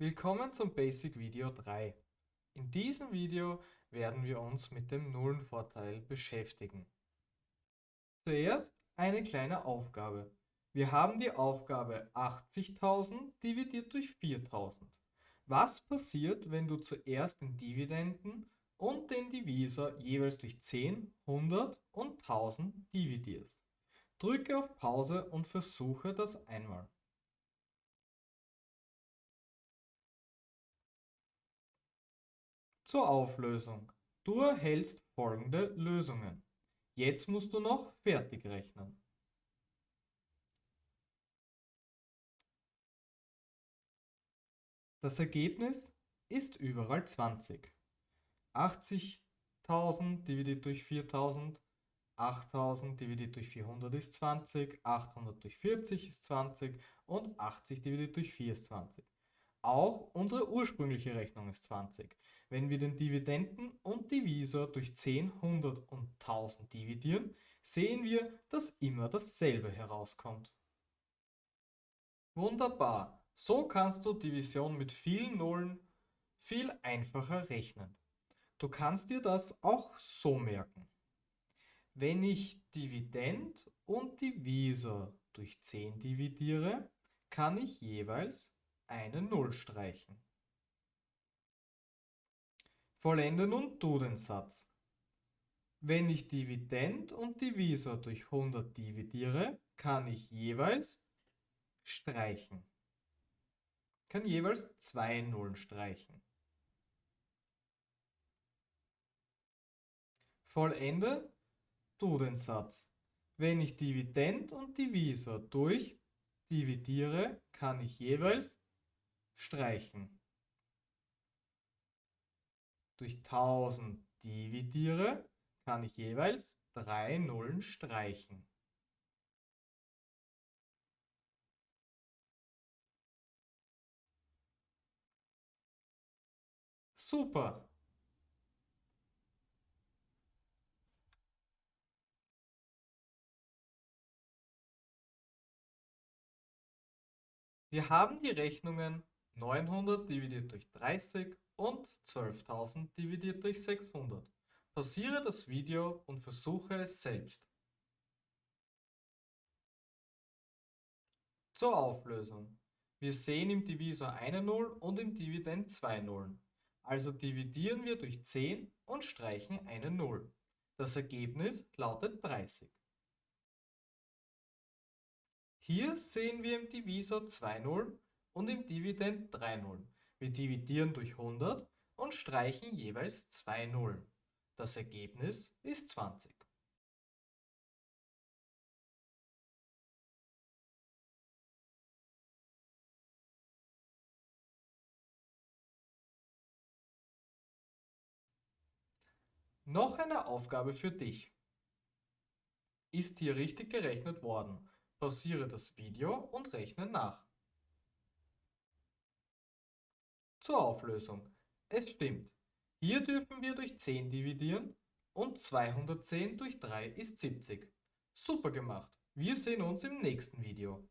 Willkommen zum Basic Video 3. In diesem Video werden wir uns mit dem Nullenvorteil beschäftigen. Zuerst eine kleine Aufgabe. Wir haben die Aufgabe 80.000 dividiert durch 4.000. Was passiert, wenn du zuerst den Dividenden und den Divisor jeweils durch 10, 100 und 1000 dividierst? Drücke auf Pause und versuche das einmal. Zur Auflösung. Du erhältst folgende Lösungen. Jetzt musst du noch fertig rechnen. Das Ergebnis ist überall 20. 80.000 dividiert durch 4.000, 8.000 dividiert durch 400 ist 20, 800 durch 40 ist 20 und 80 dividiert durch 4 ist 20. Auch unsere ursprüngliche Rechnung ist 20. Wenn wir den Dividenden und Divisor durch 10, 100 und 1000 dividieren, sehen wir, dass immer dasselbe herauskommt. Wunderbar! So kannst du Division mit vielen Nullen viel einfacher rechnen. Du kannst dir das auch so merken. Wenn ich Dividend und Divisor durch 10 dividiere, kann ich jeweils eine Null streichen. Vollende nun du den Satz. Wenn ich Dividend und Divisor durch 100 dividiere, kann ich jeweils streichen. Kann jeweils zwei Nullen streichen. Vollende du den Satz. Wenn ich Dividend und Divisor durch dividiere, kann ich jeweils streichen. Durch 1000 dividiere, kann ich jeweils drei Nullen streichen. Super! Wir haben die Rechnungen 900 dividiert durch 30 und 12.000 dividiert durch 600. Pausiere das Video und versuche es selbst. Zur Auflösung. Wir sehen im Divisor eine Null und im Dividend zwei Nullen. Also dividieren wir durch 10 und streichen eine Null. Das Ergebnis lautet 30. Hier sehen wir im Divisor 2 Nullen und im Dividend 3 Nullen. Wir dividieren durch 100 und streichen jeweils 2 Nullen. Das Ergebnis ist 20. Noch eine Aufgabe für dich. Ist hier richtig gerechnet worden? Pausiere das Video und rechne nach. Zur Auflösung. Es stimmt. Hier dürfen wir durch 10 dividieren und 210 durch 3 ist 70. Super gemacht. Wir sehen uns im nächsten Video.